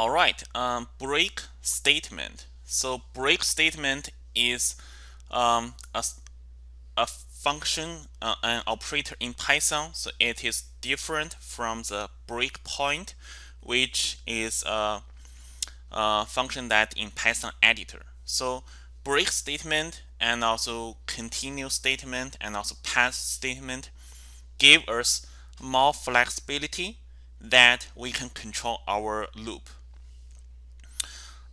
All right, um, break statement. So break statement is um, a, a function, uh, an operator in Python. So it is different from the breakpoint, which is a, a function that in Python editor. So break statement and also continue statement and also pass statement give us more flexibility that we can control our loop.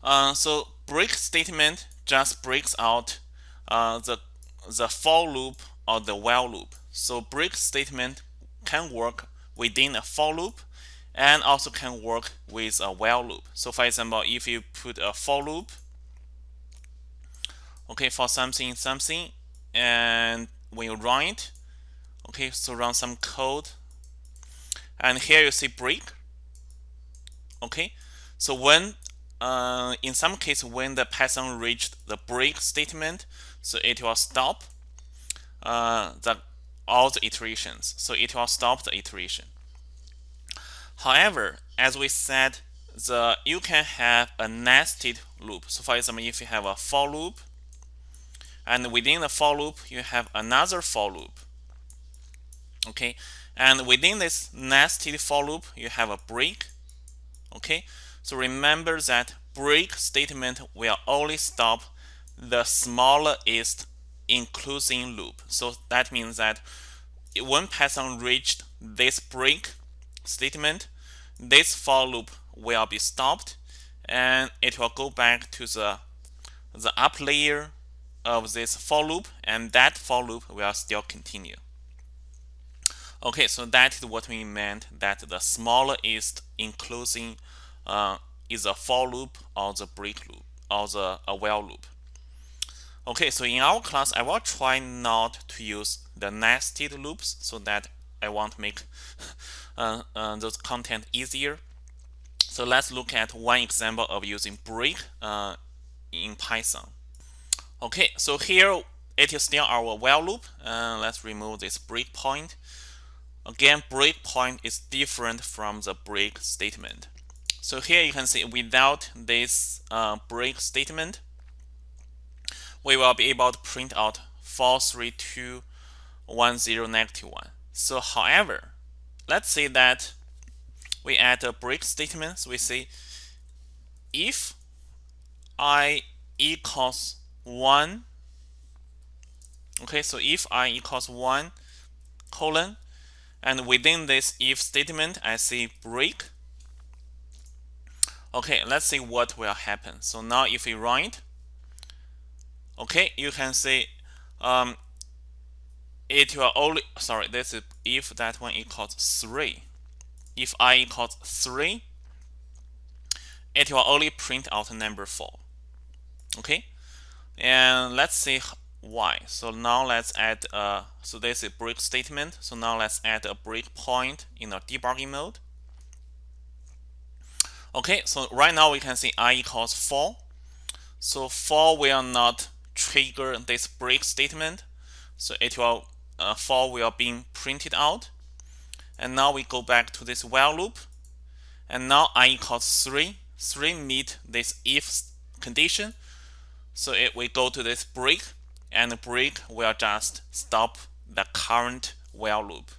Uh, so break statement just breaks out uh, the the for loop or the while loop. So break statement can work within a for loop and also can work with a while loop. So for example, if you put a for loop, okay, for something something, and when you run it, okay, so run some code, and here you see break, okay, so when uh, in some case when the Python reached the break statement, so it will stop uh, the all the iterations. So it will stop the iteration. However, as we said, the you can have a nested loop. So for example, if you have a for loop, and within the for loop, you have another for loop. Okay, and within this nested for loop, you have a break. Okay, so remember that break statement will only stop the smallest enclosing loop. So that means that when Python reached this break statement, this for loop will be stopped and it will go back to the the up layer of this for loop and that for loop will still continue. Okay, so that is what we meant that the smallest including uh, is a for loop or the break loop or the a while loop. Okay, so in our class, I will try not to use the nested loops so that I want to make uh, uh, those content easier. So let's look at one example of using break uh, in Python. Okay, so here it is still our while loop. Uh, let's remove this breakpoint. Again, breakpoint is different from the break statement. So here you can see without this uh, break statement, we will be able to print out 43210 negative 1. So however, let's say that we add a break statement. So we say if i equals 1, okay, so if i equals 1 colon, and within this if statement, I say break, Okay, let's see what will happen. So now if we run it, okay, you can see um, it will only, sorry, this is if that one equals 3. If i equals 3, it will only print out number 4. Okay, and let's see why. So now let's add, uh, so this is break statement. So now let's add a breakpoint in a debugging mode. Okay, so right now we can see i equals 4. So 4 will not trigger this break statement. So it will uh, 4 will be printed out. And now we go back to this while loop. And now i equals 3. 3 meet this if condition. So it will go to this break and the break will just stop the current while loop.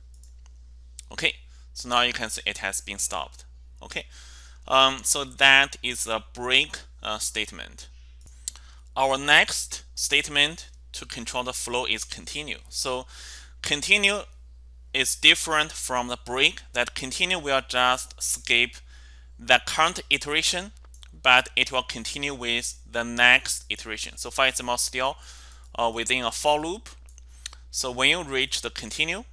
Okay, so now you can see it has been stopped. Okay. Um, so that is a break uh, statement. Our next statement to control the flow is continue. So continue is different from the break that continue will just skip the current iteration but it will continue with the next iteration. So for example, still uh, within a for loop. So when you reach the continue,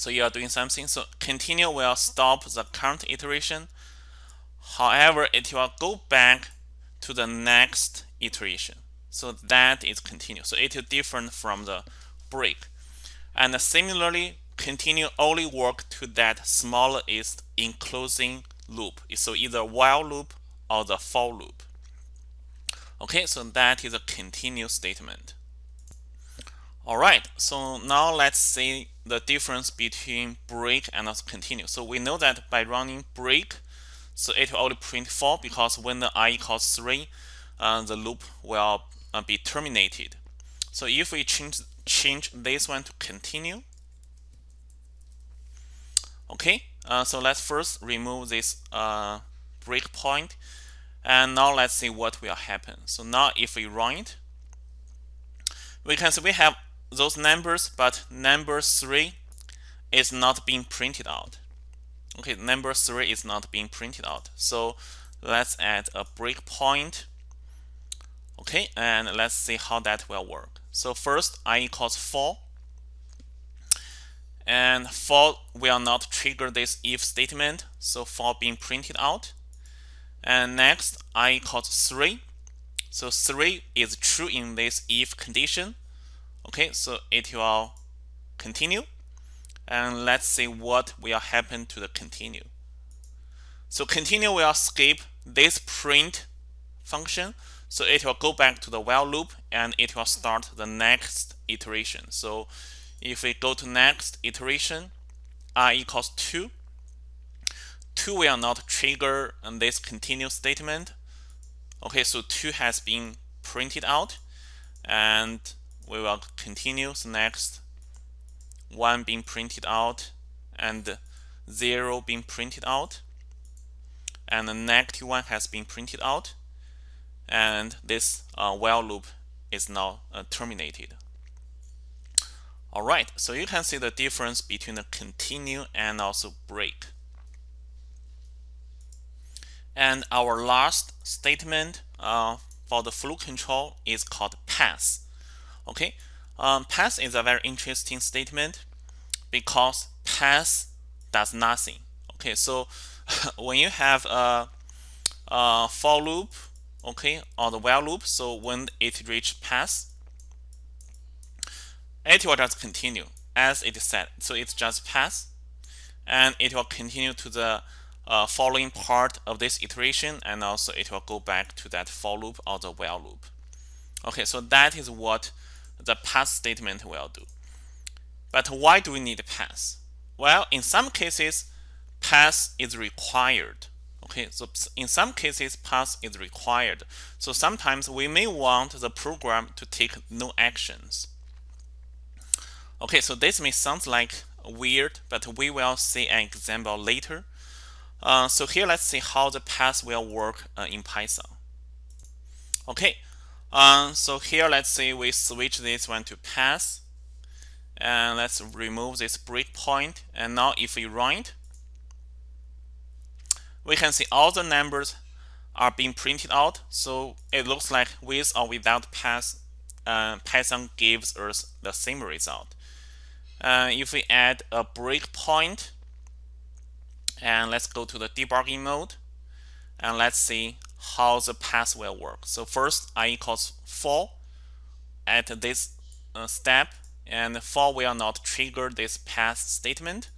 so you are doing something. So continue will stop the current iteration. However, it will go back to the next iteration. So that is continue. So it is different from the break. And similarly, continue only work to that smallest enclosing loop. So either while loop or the for loop. Okay, so that is a continue statement. All right, so now let's see the difference between break and also continue. So we know that by running break, so it will only print 4 because when the i equals 3 uh, the loop will uh, be terminated so if we change change this one to continue okay uh, so let's first remove this uh, breakpoint and now let's see what will happen so now if we run it we can see we have those numbers but number 3 is not being printed out. Okay number 3 is not being printed out. So let's add a breakpoint. Okay and let's see how that will work. So first i equals 4 and 4 will not trigger this if statement. So 4 being printed out. And next i equals 3 so 3 is true in this if condition okay so it will continue. And let's see what will happen to the continue. So continue will skip this print function. So it will go back to the while loop and it will start the next iteration. So if we go to next iteration i equals 2 2 will not trigger this continue statement. Okay so 2 has been printed out. And we will continue the next. One being printed out and zero being printed out. And the negative one has been printed out. And this uh, while loop is now uh, terminated. Alright so you can see the difference between the continue and also break. And our last statement uh, for the flow control is called pass okay? Um, pass is a very interesting statement because pass does nothing. Okay so when you have a, a for loop okay or the while loop so when it reach pass it will just continue as it said. So it's just pass and it will continue to the uh, following part of this iteration and also it will go back to that for loop or the while loop. Okay so that is what the pass statement will do. But why do we need pass well in some cases pass is required. Okay so in some cases pass is required. So sometimes we may want the program to take no actions. Okay so this may sound like weird but we will see an example later. Uh, so here let's see how the pass will work uh, in Python. Okay uh, so here let's say we switch this one to pass. And let's remove this breakpoint and now if we run it we can see all the numbers are being printed out. So it looks like with or without pass uh, Python gives us the same result. Uh, if we add a breakpoint and let's go to the debugging mode. And let's see how the pass will work so first i equals 4 at this uh, step and 4 will not trigger this pass statement.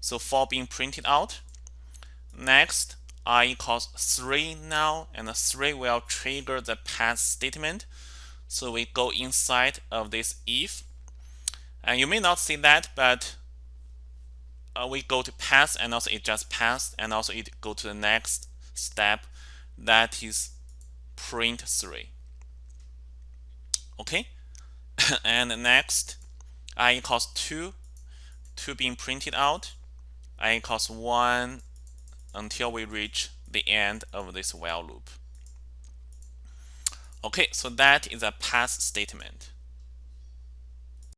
So 4 being printed out. Next i equals 3 now and 3 will trigger the pass statement. So we go inside of this if. And you may not see that but uh, we go to pass and also it just passed and also it go to the next step that is print 3 okay? And next i equals 2 2 being printed out. I equals 1 until we reach the end of this while loop. Okay so that is a pass statement